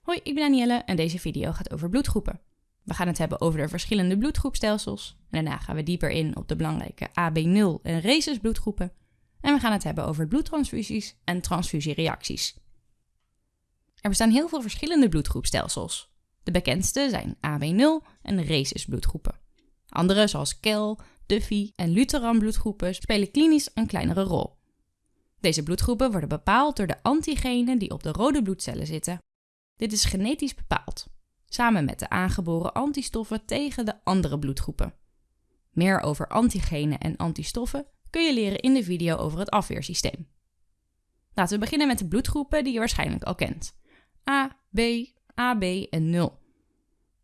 Hoi, ik ben Danielle en deze video gaat over bloedgroepen. We gaan het hebben over de verschillende bloedgroepstelsels. Daarna gaan we dieper in op de belangrijke AB0 en rhesus bloedgroepen. En we gaan het hebben over bloedtransfusies en transfusiereacties. Er bestaan heel veel verschillende bloedgroepstelsels. De bekendste zijn AB0 en rhesus bloedgroepen. Andere zoals KEL, Duffy en Lutheran bloedgroepen spelen klinisch een kleinere rol. Deze bloedgroepen worden bepaald door de antigenen die op de rode bloedcellen zitten. Dit is genetisch bepaald, samen met de aangeboren antistoffen tegen de andere bloedgroepen. Meer over antigenen en antistoffen kun je leren in de video over het afweersysteem. Laten we beginnen met de bloedgroepen die je waarschijnlijk al kent. A, B, AB en 0.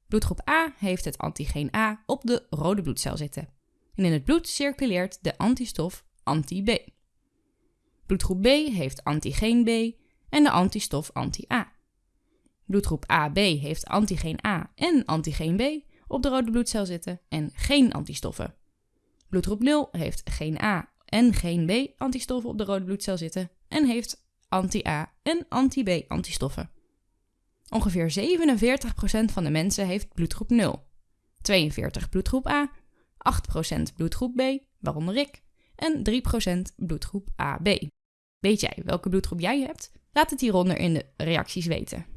Bloedgroep A heeft het antigeen A op de rode bloedcel zitten. En in het bloed circuleert de antistof anti-B. Bloedgroep B heeft antigeen B en de antistof anti-A. Bloedgroep AB heeft antigeen A en antigeen B op de rode bloedcel zitten en geen antistoffen. Bloedgroep 0 heeft geen A en geen B antistoffen op de rode bloedcel zitten en heeft anti-A en anti-B antistoffen. Ongeveer 47% van de mensen heeft bloedgroep 0, 42 bloedgroep A, 8% bloedgroep B, waaronder ik, en 3% bloedgroep AB. Weet jij welke bloedgroep jij hebt? Laat het hieronder in de reacties weten.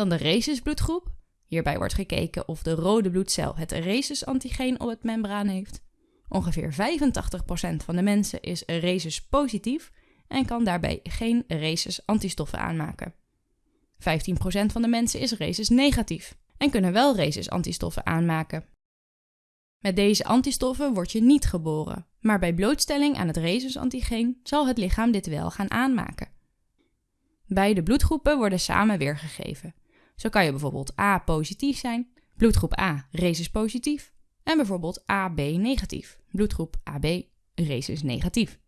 Dan de rhesus bloedgroep. Hierbij wordt gekeken of de rode bloedcel het rhesus antigeen op het membraan heeft. Ongeveer 85% van de mensen is rhesus positief en kan daarbij geen rhesus antistoffen aanmaken. 15% van de mensen is rhesus negatief en kunnen wel rhesus antistoffen aanmaken. Met deze antistoffen word je niet geboren, maar bij blootstelling aan het rhesus-antigeen zal het lichaam dit wel gaan aanmaken. Beide bloedgroepen worden samen weergegeven. Zo kan je bijvoorbeeld A positief zijn, bloedgroep A rhesus positief, en bijvoorbeeld AB negatief, bloedgroep AB rhesus negatief.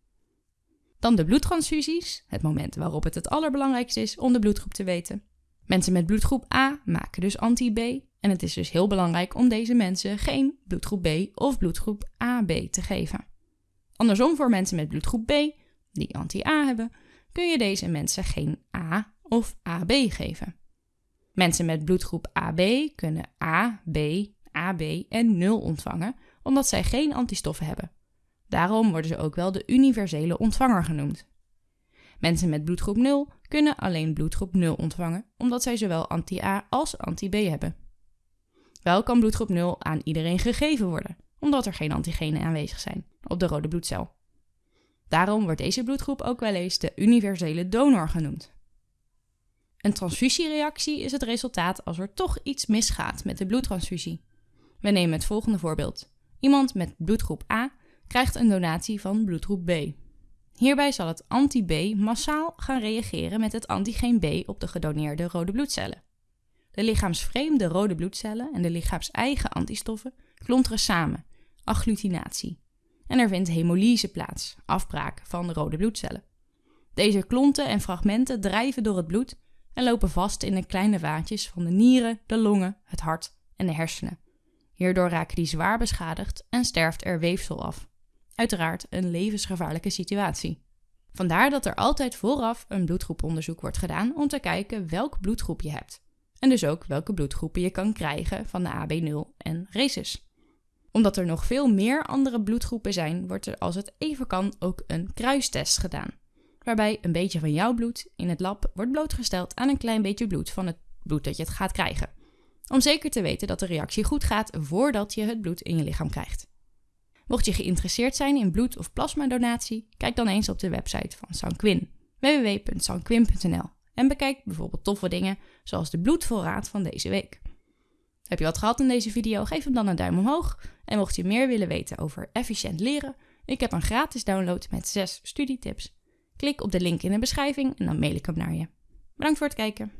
Dan de bloedtransfusies, het moment waarop het het allerbelangrijkste is om de bloedgroep te weten. Mensen met bloedgroep A maken dus anti-B en het is dus heel belangrijk om deze mensen geen bloedgroep B of bloedgroep AB te geven. Andersom voor mensen met bloedgroep B, die anti-A hebben, kun je deze mensen geen A of AB geven. Mensen met bloedgroep AB kunnen A, B, AB en 0 ontvangen, omdat zij geen antistoffen hebben. Daarom worden ze ook wel de universele ontvanger genoemd. Mensen met bloedgroep 0 kunnen alleen bloedgroep 0 ontvangen, omdat zij zowel anti-A als anti-B hebben. Wel kan bloedgroep 0 aan iedereen gegeven worden, omdat er geen antigenen aanwezig zijn op de rode bloedcel. Daarom wordt deze bloedgroep ook wel eens de universele donor genoemd. Een transfusiereactie is het resultaat als er toch iets misgaat met de bloedtransfusie. We nemen het volgende voorbeeld. Iemand met bloedgroep A krijgt een donatie van bloedgroep B. Hierbij zal het anti-B massaal gaan reageren met het antigeen B op de gedoneerde rode bloedcellen. De lichaamsvreemde rode bloedcellen en de lichaams-eigen antistoffen klonteren samen, agglutinatie. En er vindt hemolyse plaats, afbraak van de rode bloedcellen. Deze klonten en fragmenten drijven door het bloed en lopen vast in de kleine vaatjes van de nieren, de longen, het hart en de hersenen. Hierdoor raken die zwaar beschadigd en sterft er weefsel af. Uiteraard een levensgevaarlijke situatie. Vandaar dat er altijd vooraf een bloedgroeponderzoek wordt gedaan om te kijken welk bloedgroep je hebt. En dus ook welke bloedgroepen je kan krijgen van de AB0 en rhesus. Omdat er nog veel meer andere bloedgroepen zijn, wordt er als het even kan ook een kruistest gedaan. Waarbij een beetje van jouw bloed in het lab wordt blootgesteld aan een klein beetje bloed van het bloed dat je het gaat krijgen. Om zeker te weten dat de reactie goed gaat voordat je het bloed in je lichaam krijgt. Mocht je geïnteresseerd zijn in bloed- of plasmadonatie, kijk dan eens op de website van Sanquin, www.sanquin.nl en bekijk bijvoorbeeld toffe dingen zoals de bloedvoorraad van deze week. Heb je wat gehad in deze video? Geef hem dan een duim omhoog. En mocht je meer willen weten over efficiënt leren, ik heb een gratis download met 6 studietips. Klik op de link in de beschrijving en dan mail ik hem naar je. Bedankt voor het kijken.